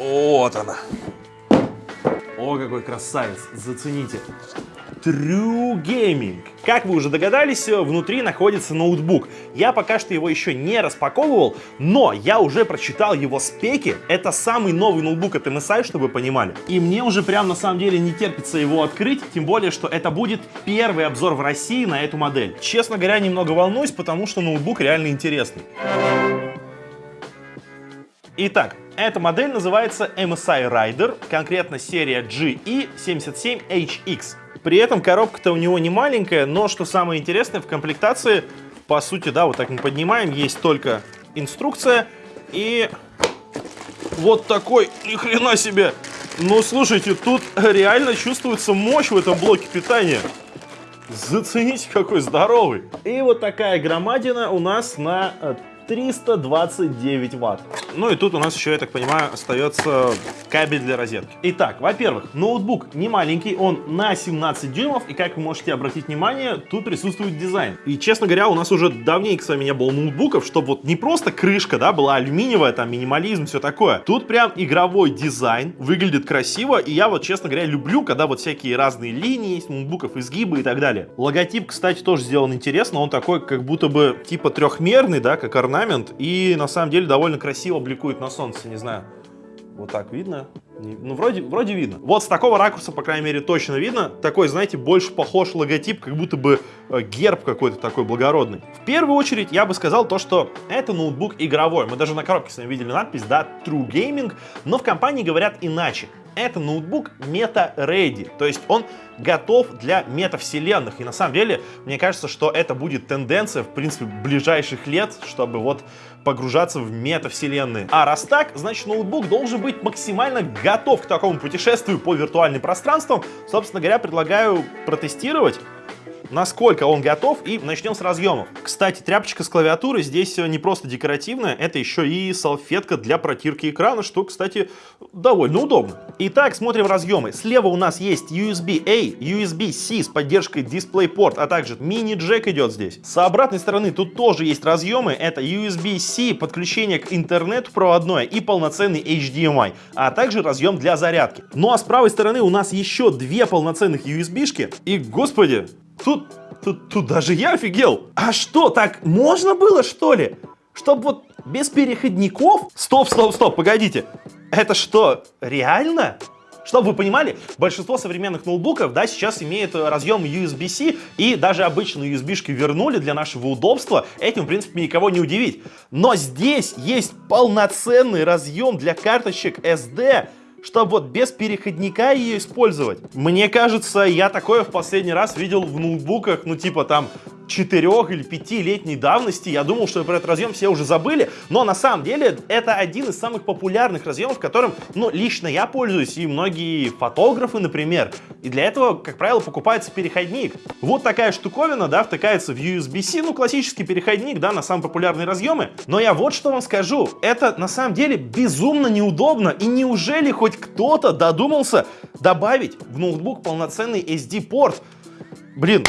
Вот она. О, какой красавец, зацените. True Gaming. Как вы уже догадались, внутри находится ноутбук. Я пока что его еще не распаковывал, но я уже прочитал его спеки. Это самый новый ноутбук от MSI, чтобы вы понимали. И мне уже прям на самом деле не терпится его открыть, тем более, что это будет первый обзор в России на эту модель. Честно говоря, немного волнуюсь, потому что ноутбук реально интересный. Итак, эта модель называется MSI Rider, конкретно серия GE77HX. При этом коробка-то у него не маленькая, но что самое интересное, в комплектации, по сути, да, вот так мы поднимаем, есть только инструкция и вот такой, ни хрена себе. Ну, слушайте, тут реально чувствуется мощь в этом блоке питания. Зацените, какой здоровый. И вот такая громадина у нас на 329 ватт. Ну и тут у нас еще, я так понимаю, остается кабель для розетки. Итак, во-первых, ноутбук не маленький, он на 17 дюймов, и как вы можете обратить внимание, тут присутствует дизайн. И, честно говоря, у нас уже давненько с вами не было ноутбуков, чтобы вот не просто крышка, да, была алюминиевая, там, минимализм, все такое. Тут прям игровой дизайн, выглядит красиво, и я вот, честно говоря, люблю, когда вот всякие разные линии есть, ноутбуков, изгибы и так далее. Логотип, кстати, тоже сделан интересно, он такой, как будто бы, типа трехмерный, да, как орнамент орнамент и на самом деле довольно красиво бликует на солнце, не знаю. Вот так видно? Ну, вроде, вроде видно. Вот с такого ракурса, по крайней мере, точно видно. Такой, знаете, больше похож логотип, как будто бы э, герб какой-то такой благородный. В первую очередь, я бы сказал то, что это ноутбук игровой. Мы даже на коробке с вами видели надпись, да, True Gaming, но в компании говорят иначе это ноутбук мета-ready, то есть он готов для метавселенных. И на самом деле, мне кажется, что это будет тенденция, в принципе, ближайших лет, чтобы вот погружаться в метавселенные. А раз так, значит ноутбук должен быть максимально готов к такому путешествию по виртуальным пространствам. Собственно говоря, предлагаю протестировать насколько он готов, и начнем с разъемов. Кстати, тряпочка с клавиатуры здесь не просто декоративная, это еще и салфетка для протирки экрана, что, кстати, довольно удобно. Итак, смотрим разъемы. Слева у нас есть USB-A, USB-C с поддержкой DisplayPort, а также мини-джек идет здесь. С обратной стороны тут тоже есть разъемы, это USB-C, подключение к интернету проводное и полноценный HDMI, а также разъем для зарядки. Ну а с правой стороны у нас еще две полноценных USB-шки, и, господи, Тут, тут, тут даже я офигел. А что, так можно было, что ли? Чтобы вот без переходников? Стоп, стоп, стоп, погодите. Это что, реально? Чтобы вы понимали, большинство современных ноутбуков, да, сейчас имеют разъем USB-C, и даже обычные USB-шки вернули для нашего удобства. Этим, в принципе, никого не удивить. Но здесь есть полноценный разъем для карточек SD, чтобы вот без переходника ее использовать. Мне кажется, я такое в последний раз видел в ноутбуках, ну типа там четырех или пятилетней давности. Я думал, что про этот разъем все уже забыли, но на самом деле это один из самых популярных разъемов, которым, ну, лично я пользуюсь, и многие фотографы, например. И для этого, как правило, покупается переходник. Вот такая штуковина, да, втыкается в USB-C, ну, классический переходник, да, на самые популярные разъемы. Но я вот что вам скажу, это на самом деле безумно неудобно, и неужели хоть кто-то додумался добавить в ноутбук полноценный SD-порт? Блин,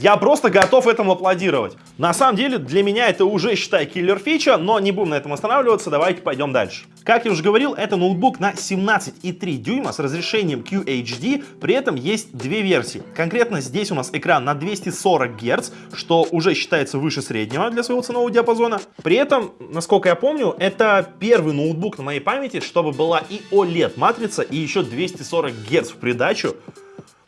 я просто готов этому аплодировать. На самом деле, для меня это уже, считай, киллер фича, но не будем на этом останавливаться, давайте пойдем дальше. Как я уже говорил, это ноутбук на 17,3 дюйма с разрешением QHD, при этом есть две версии. Конкретно здесь у нас экран на 240 Гц, что уже считается выше среднего для своего ценового диапазона. При этом, насколько я помню, это первый ноутбук на моей памяти, чтобы была и OLED-матрица, и еще 240 Гц в придачу.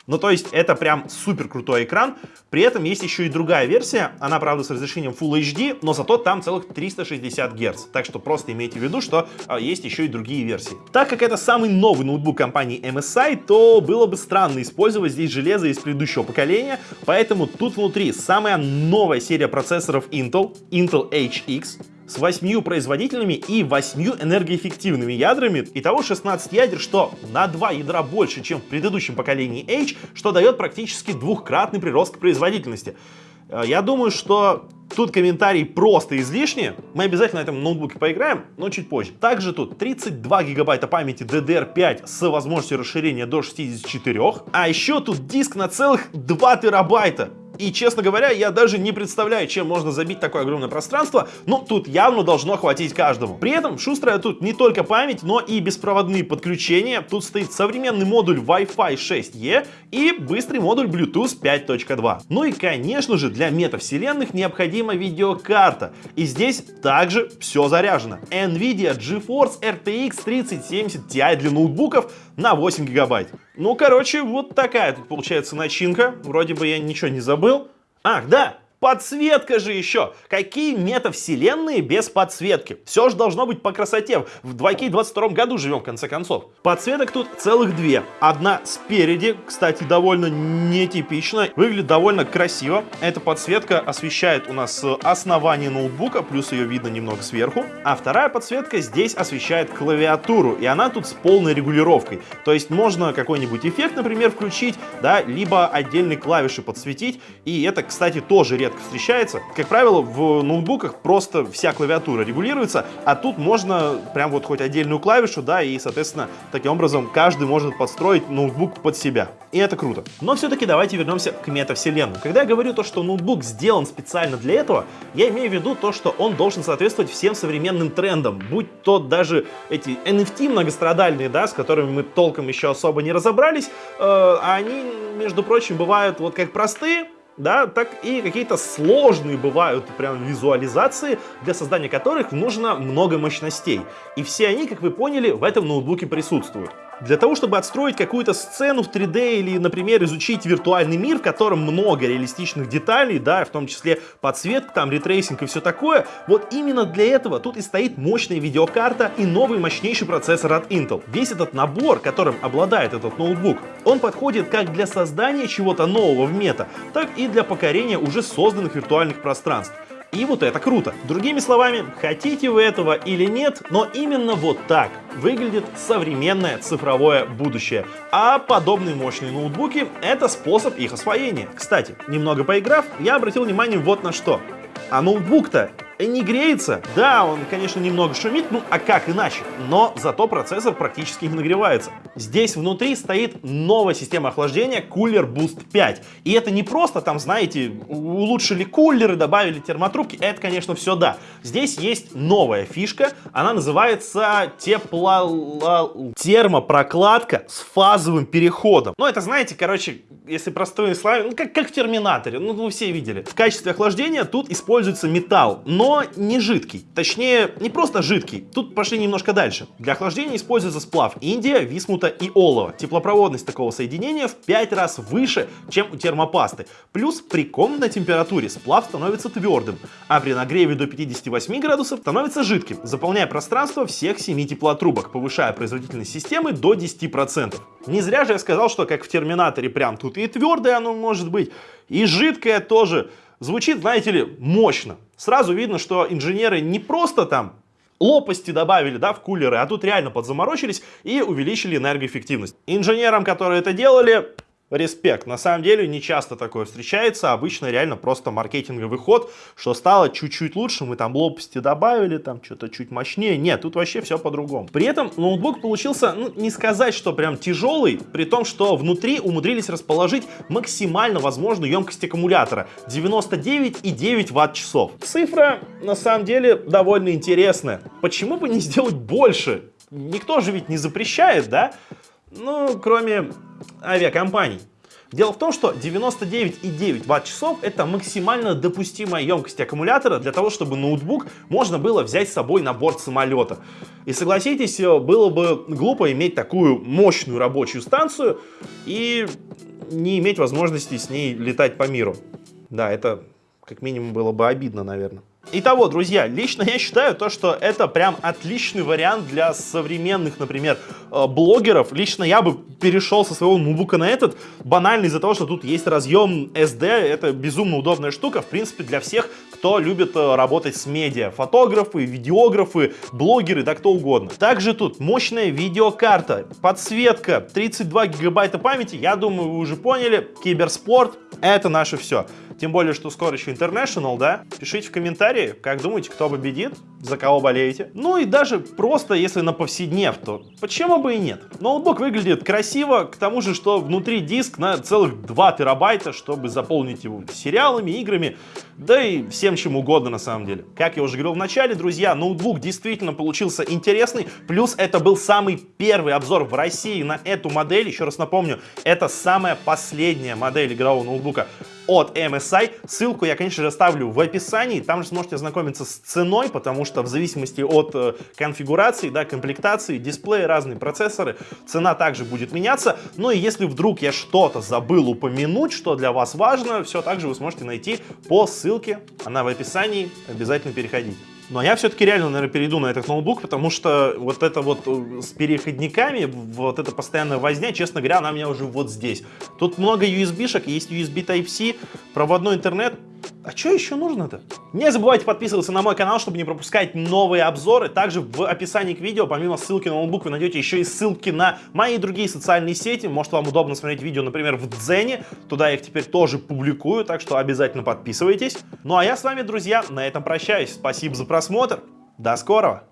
Ну, то есть это прям супер крутой экран. При этом есть еще и другая версия. Она, правда, с разрешением Full HD, но зато там целых 360 Гц. Так что просто имейте в виду, что а, есть еще и другие версии. Так как это самый новый ноутбук компании MSI, то было бы странно использовать здесь железо из предыдущего поколения. Поэтому тут внутри самая новая серия процессоров Intel, Intel HX с 8 производительными и 8 энергоэффективными ядрами. Итого 16 ядер, что на 2 ядра больше, чем в предыдущем поколении H, что дает практически двухкратный прирост к производительности. Э, я думаю, что тут комментарий просто излишний. Мы обязательно на этом ноутбуке поиграем, но чуть позже. Также тут 32 гигабайта памяти DDR5 с возможностью расширения до 64. А еще тут диск на целых 2 терабайта. И, честно говоря, я даже не представляю, чем можно забить такое огромное пространство, но тут явно должно хватить каждому. При этом шустрая тут не только память, но и беспроводные подключения. Тут стоит современный модуль Wi-Fi 6E и быстрый модуль Bluetooth 5.2. Ну и, конечно же, для метавселенных необходима видеокарта. И здесь также все заряжено. NVIDIA GeForce RTX 3070 Ti для ноутбуков на 8 гигабайт. Ну, короче, вот такая тут получается начинка. Вроде бы я ничего не забыл. Ах, да, Подсветка же еще! Какие метавселенные без подсветки? Все же должно быть по красоте. В 2К22 году живем, в конце концов. Подсветок тут целых две. Одна спереди, кстати, довольно нетипично. Выглядит довольно красиво. Эта подсветка освещает у нас основание ноутбука, плюс ее видно немного сверху. А вторая подсветка здесь освещает клавиатуру, и она тут с полной регулировкой. То есть можно какой-нибудь эффект, например, включить, да, либо отдельные клавиши подсветить. И это, кстати, тоже редко редко встречается. Как правило, в ноутбуках просто вся клавиатура регулируется, а тут можно прям вот хоть отдельную клавишу, да, и, соответственно, таким образом каждый может подстроить ноутбук под себя. И это круто. Но все-таки давайте вернемся к метавселенным. Когда я говорю то, что ноутбук сделан специально для этого, я имею в виду то, что он должен соответствовать всем современным трендам, будь то даже эти NFT многострадальные, да, с которыми мы толком еще особо не разобрались, э, они, между прочим, бывают вот как простые, да, так и какие-то сложные бывают прям визуализации, для создания которых нужно много мощностей. И все они, как вы поняли, в этом ноутбуке присутствуют. Для того, чтобы отстроить какую-то сцену в 3D или, например, изучить виртуальный мир, в котором много реалистичных деталей, да, в том числе подсветка, там, ray tracing и все такое, вот именно для этого тут и стоит мощная видеокарта и новый мощнейший процессор от Intel. Весь этот набор, которым обладает этот ноутбук, он подходит как для создания чего-то нового в мета, так и для покорения уже созданных виртуальных пространств. И вот это круто. Другими словами, хотите вы этого или нет, но именно вот так выглядит современное цифровое будущее. А подобные мощные ноутбуки — это способ их освоения. Кстати, немного поиграв, я обратил внимание вот на что. А ноутбук-то не греется. Да, он, конечно, немного шумит, ну а как иначе? Но зато процессор практически не нагревается. Здесь внутри стоит новая система охлаждения Cooler Boost 5. И это не просто там, знаете, улучшили кулеры, добавили термотрубки. Это, конечно, все да. Здесь есть новая фишка. Она называется тепло... термопрокладка с фазовым переходом. Ну, это, знаете, короче, если простыми словами, ну, как, как в Терминаторе. Ну, вы все видели. В качестве охлаждения тут используется металл, но но не жидкий. Точнее, не просто жидкий. Тут пошли немножко дальше. Для охлаждения используется сплав Индия, висмута и олова. Теплопроводность такого соединения в 5 раз выше, чем у термопасты. Плюс при комнатной температуре сплав становится твердым, а при нагреве до 58 градусов становится жидким, заполняя пространство всех 7 теплотрубок, повышая производительность системы до 10%. Не зря же я сказал, что как в Терминаторе прям тут и твердое оно может быть, и жидкое тоже. Звучит, знаете ли, мощно. Сразу видно, что инженеры не просто там лопасти добавили да, в кулеры, а тут реально подзаморочились и увеличили энергоэффективность. Инженерам, которые это делали, респект. На самом деле не часто такое встречается, обычно реально просто маркетинговый ход, что стало чуть-чуть лучше, мы там лопасти добавили, там что-то чуть мощнее. Нет, тут вообще все по-другому. При этом ноутбук получился, ну, не сказать, что прям тяжелый, при том, что внутри умудрились расположить максимально возможную емкость аккумулятора 99,9 ватт-часов. Цифра на самом деле довольно интересная. Почему бы не сделать больше? Никто же ведь не запрещает, да? Ну, кроме авиакомпаний. Дело в том, что 99,9 ватт-часов это максимально допустимая емкость аккумулятора для того, чтобы ноутбук можно было взять с собой на борт самолета. И согласитесь, э, было бы глупо иметь такую мощную рабочую станцию и не иметь возможности с ней летать по миру. Да, это как минимум было бы обидно, наверное. Итого, друзья, лично я считаю то, что это прям отличный вариант для современных, например, э, блогеров. Лично я бы перешел со своего ноутбука на этот, банально из-за того, что тут есть разъем SD, это безумно удобная штука, в принципе, для всех, кто любит э, работать с медиа, фотографы, видеографы, блогеры, да кто угодно. Также тут мощная видеокарта, подсветка, 32 гигабайта памяти, я думаю, вы уже поняли, киберспорт, это наше все. Тем более, что скоро еще International, да? Пишите в комментарии, как думаете, кто победит, за кого болеете. Ну и даже просто, если на повседнев, то почему бы и нет? Ноутбук выглядит красиво, к тому же, что внутри диск на целых 2 терабайта, чтобы заполнить его сериалами, играми, да и всем чем угодно на самом деле. Как я уже говорил в начале, друзья, ноутбук действительно получился интересный, плюс это был самый первый обзор в России на эту модель. Еще раз напомню, это самая последняя модель игрового ноутбука от MSI. Ссылку я, конечно же, оставлю в описании. Там же сможете ознакомиться с ценой, потому что в зависимости от э, конфигурации, да, комплектации, дисплея, разные процессоры, цена также будет меняться. Ну и если вдруг я что-то забыл упомянуть, что для вас важно, все также вы сможете найти по ссылке. Она в описании. Обязательно переходите. Но я все-таки реально, наверное, перейду на этот ноутбук, потому что вот это вот э, с переходниками, вот эта постоянная возня, честно говоря, она у меня уже вот здесь. Тут много USB-шек, есть USB Type-C, проводной интернет, а что еще нужно-то? Не забывайте подписываться на мой канал, чтобы не пропускать новые обзоры. Также в описании к видео, помимо ссылки на ноутбук, вы найдете еще и ссылки на мои другие социальные сети. Может, вам удобно смотреть видео, например, в Дзене. Туда я их теперь тоже публикую, так что обязательно подписывайтесь. Ну а я с вами, друзья, на этом прощаюсь. Спасибо за просмотр. До скорого!